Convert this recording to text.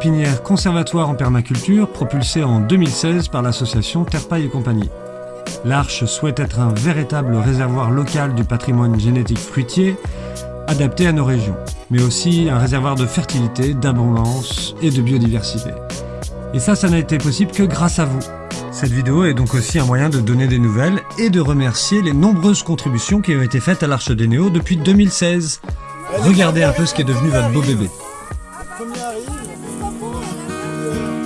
pépinière conservatoire en permaculture propulsée en 2016 par l'association Terpaille et compagnie. L'Arche souhaite être un véritable réservoir local du patrimoine génétique fruitier adapté à nos régions, mais aussi un réservoir de fertilité, d'abondance et de biodiversité. Et ça, ça n'a été possible que grâce à vous. Cette vidéo est donc aussi un moyen de donner des nouvelles et de remercier les nombreuses contributions qui ont été faites à l'Arche des Néo depuis 2016. Regardez un peu ce qui est devenu votre beau bébé. oh.